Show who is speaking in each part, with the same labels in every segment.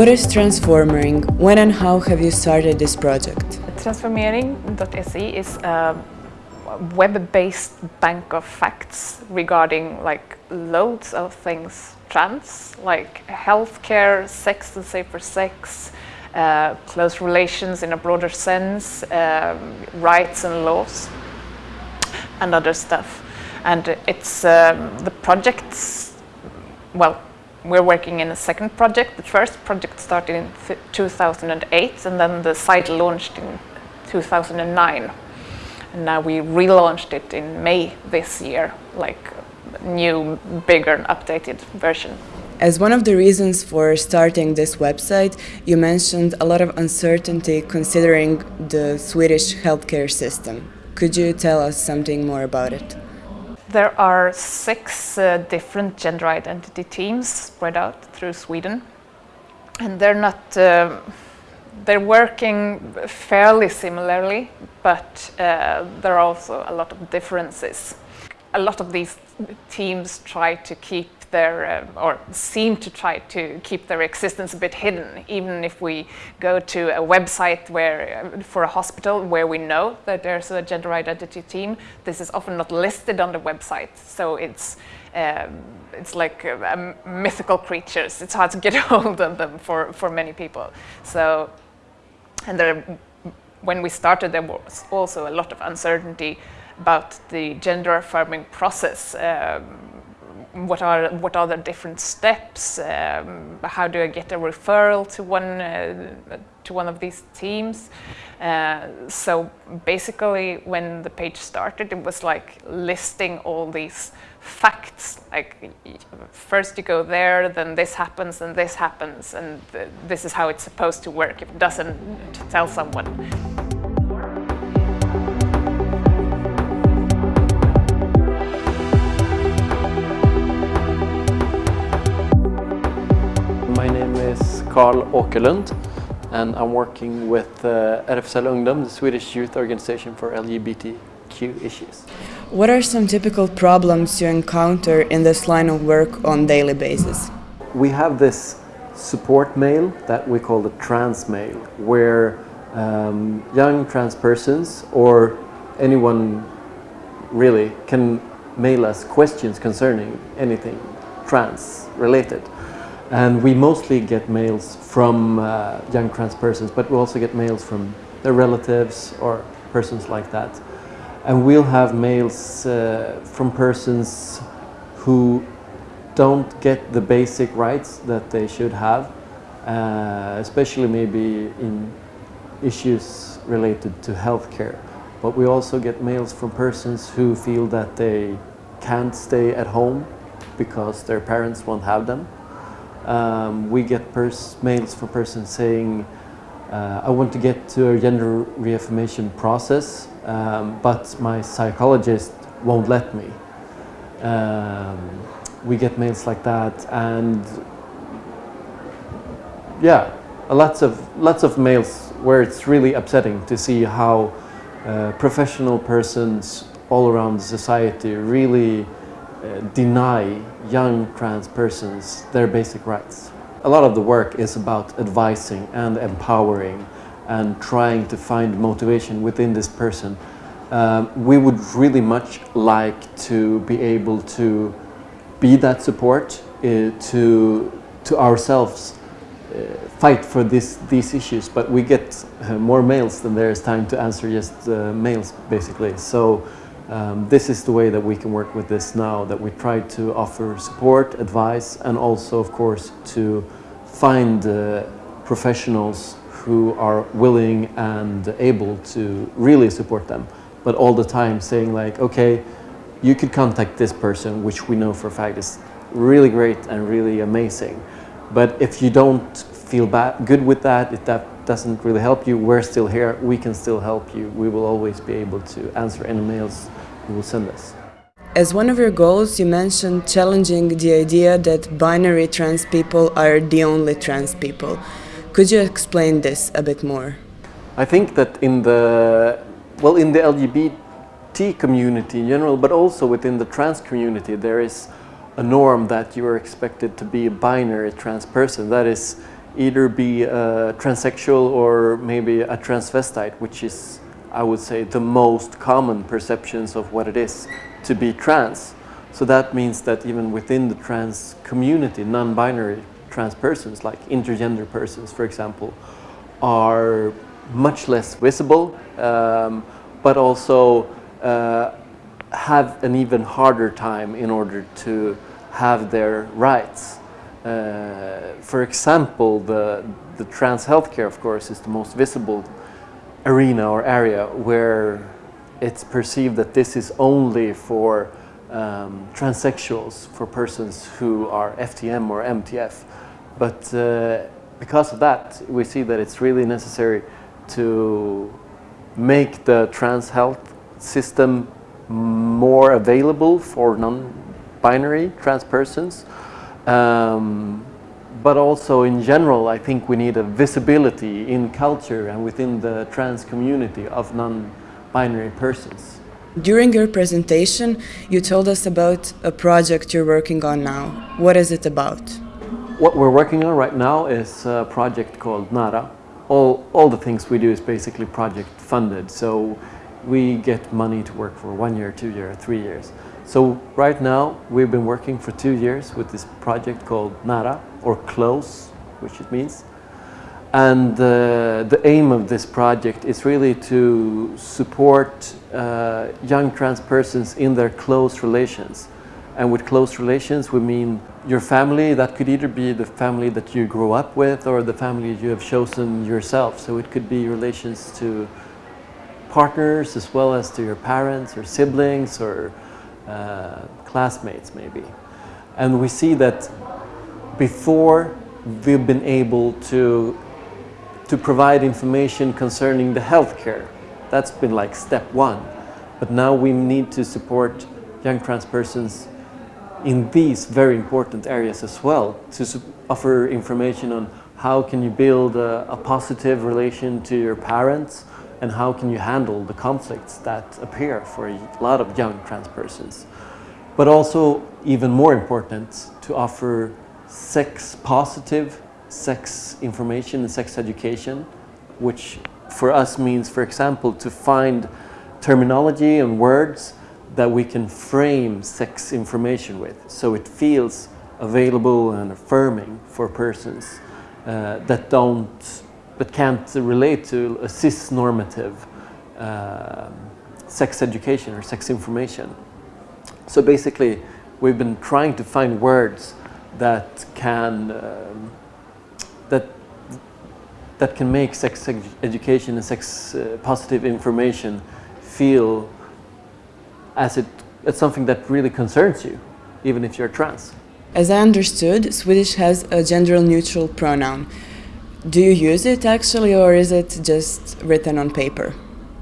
Speaker 1: What is Transformering? When and how have you started this project?
Speaker 2: Transformering.se is a web-based bank of facts regarding like loads of things trans, like healthcare, sex and safer sex, uh, close relations in a broader sense, um, rights and laws, and other stuff. And it's um, the projects, well, we're working in a second project. The first project started in 2008 and then the site launched in 2009. And now we relaunched it in May this year, like new, bigger and updated version.
Speaker 1: As one of the reasons for starting this website, you mentioned a lot of uncertainty considering the Swedish healthcare system. Could you tell us something more about it?
Speaker 2: There are six uh, different gender identity teams spread out through Sweden. And they're not, uh, they're working fairly similarly, but uh, there are also a lot of differences. A lot of these teams try to keep their, uh, or seem to try to keep their existence a bit hidden, even if we go to a website where, uh, for a hospital where we know that there's a gender identity team, this is often not listed on the website. So it's, um, it's like uh, mythical creatures. It's hard to get hold of them for, for many people. So, and there, when we started, there was also a lot of uncertainty about the gender affirming process. Um, what are what are the different steps? Um, how do I get a referral to one uh, to one of these teams? Uh, so basically, when the page started, it was like listing all these facts. Like first you go there, then this happens, and this happens, and th this is how it's supposed to work. If it doesn't, tell someone.
Speaker 3: Carl Åkerlund and I'm working with uh, RFSL Ungdom, the Swedish youth organization for LGBTQ issues.
Speaker 1: What are some typical problems you encounter in this line of work on daily basis?
Speaker 3: We have this support mail that we call the trans mail, where um, young trans persons or anyone really can mail us questions concerning anything trans related. And we mostly get mails from uh, young trans persons, but we also get mails from their relatives or persons like that. And we'll have mails uh, from persons who don't get the basic rights that they should have, uh, especially maybe in issues related to healthcare. But we also get mails from persons who feel that they can't stay at home because their parents won't have them um, we get mails from persons saying, uh, I want to get to a gender reaffirmation process, um, but my psychologist won't let me. Um, we get mails like that and yeah, lots of, lots of mails where it's really upsetting to see how uh, professional persons all around society really uh, deny young trans persons their basic rights. A lot of the work is about advising and empowering and trying to find motivation within this person. Um, we would really much like to be able to be that support uh, to, to ourselves uh, fight for this, these issues, but we get uh, more mails than there is time to answer just uh, mails, basically. So um, this is the way that we can work with this now, that we try to offer support, advice, and also, of course, to find uh, professionals who are willing and able to really support them, but all the time saying like, okay, you could contact this person, which we know for a fact is really great and really amazing. But if you don't feel bad, good with that, if that doesn't really help you, we're still here, we can still help you. We will always be able to answer any mails send us.
Speaker 1: As one of your goals, you mentioned challenging the idea that binary trans people are the only trans people. Could you explain this a bit more?
Speaker 3: I think that in the, well, in the LGBT community in general, but also within the trans community, there is a norm that you are expected to be a binary trans person. That is, either be a transsexual or maybe a transvestite, which is, I would say, the most common perceptions of what it is to be trans. So that means that even within the trans community, non-binary trans persons, like intergender persons, for example, are much less visible, um, but also uh, have an even harder time in order to have their rights. Uh, for example, the, the trans healthcare, of course, is the most visible arena or area where it's perceived that this is only for um, transsexuals, for persons who are FTM or MTF. But uh, because of that, we see that it's really necessary to make the trans health system more available for non-binary trans persons. Um, but also in general, I think we need a visibility in culture and within the trans community of non-binary persons.
Speaker 1: During your presentation, you told us about a project you're working on now. What is it about?
Speaker 3: What we're working on right now is a project called NARA. All, all the things we do is basically project funded. So we get money to work for one year, two year, three years. So right now we've been working for two years with this project called NARA or close, which it means. And uh, the aim of this project is really to support uh, young trans persons in their close relations. And with close relations, we mean your family, that could either be the family that you grew up with or the family you have chosen yourself. So it could be relations to partners as well as to your parents or siblings or uh, classmates maybe. And we see that before we've been able to, to provide information concerning the healthcare. That's been like step one. But now we need to support young trans persons in these very important areas as well to offer information on how can you build a, a positive relation to your parents and how can you handle the conflicts that appear for a lot of young trans persons. But also, even more important, to offer sex positive sex information and sex education, which for us means, for example, to find terminology and words that we can frame sex information with so it feels available and affirming for persons uh, that don't but can't relate to a cis-normative uh, sex education or sex information. So basically, we've been trying to find words that can um, that that can make sex ed education and sex uh, positive information feel as it it's something that really concerns you, even if you're trans.
Speaker 1: As I understood, Swedish has a gender neutral pronoun. Do you use it actually or is it just written on paper?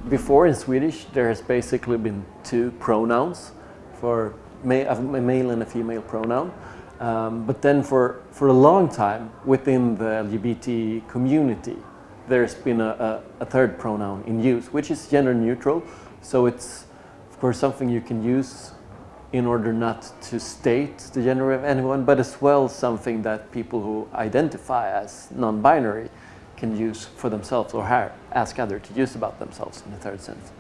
Speaker 3: Before in Swedish there has basically been two pronouns for a male and a female pronoun. Um, but then for, for a long time within the LGBT community there's been a, a, a third pronoun in use which is gender neutral so it's of course something you can use in order not to state the gender of anyone, but as well something that people who identify as non-binary can use for themselves or ask others to use about themselves in the third sense.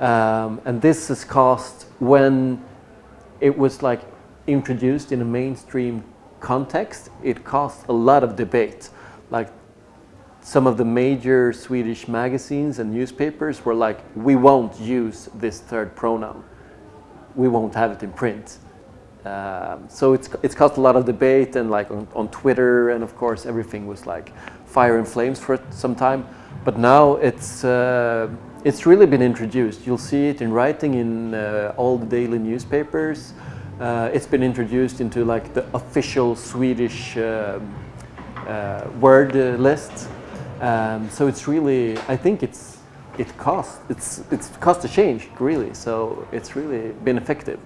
Speaker 3: Um, and this is caused when it was like introduced in a mainstream context, it caused a lot of debate. Like some of the major Swedish magazines and newspapers were like, we won't use this third pronoun we won't have it in print. Um, so it's, it's caused a lot of debate and like on, on, Twitter and of course everything was like fire and flames for some time. But now it's, uh, it's really been introduced. You'll see it in writing in uh, all the daily newspapers. Uh, it's been introduced into like the official Swedish uh, uh, word uh, list. Um, so it's really, I think it's it costs it's it's cost a change really. So it's really been effective